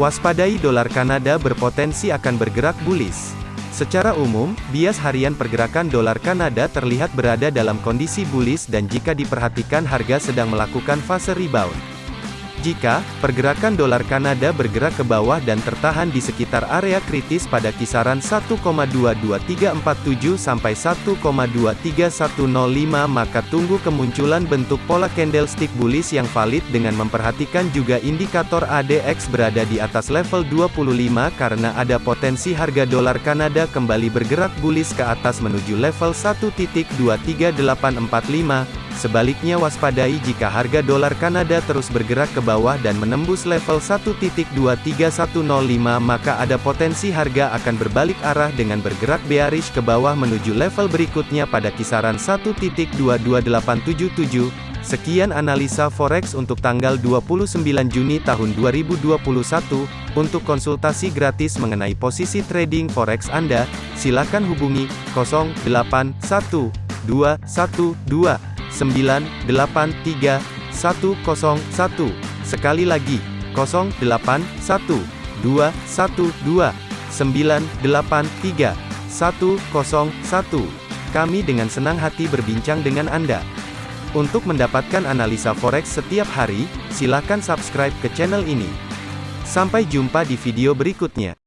Waspadai dolar Kanada berpotensi akan bergerak bullish. Secara umum, bias harian pergerakan dolar Kanada terlihat berada dalam kondisi bullish dan jika diperhatikan harga sedang melakukan fase rebound. Jika pergerakan dolar Kanada bergerak ke bawah dan tertahan di sekitar area kritis pada kisaran 1,22347 sampai 1,23105 maka tunggu kemunculan bentuk pola candlestick bullish yang valid dengan memperhatikan juga indikator ADX berada di atas level 25 karena ada potensi harga dolar Kanada kembali bergerak bullish ke atas menuju level 1.23845 Sebaliknya waspadai jika harga dolar Kanada terus bergerak ke bawah dan menembus level 1.23105 maka ada potensi harga akan berbalik arah dengan bergerak bearish ke bawah menuju level berikutnya pada kisaran 1.22877. Sekian analisa forex untuk tanggal 29 Juni tahun 2021. Untuk konsultasi gratis mengenai posisi trading forex Anda, silakan hubungi 081212 983 101. Sekali lagi, 081 212 983 101. Kami dengan senang hati berbincang dengan Anda. Untuk mendapatkan analisa forex setiap hari, silakan subscribe ke channel ini. Sampai jumpa di video berikutnya.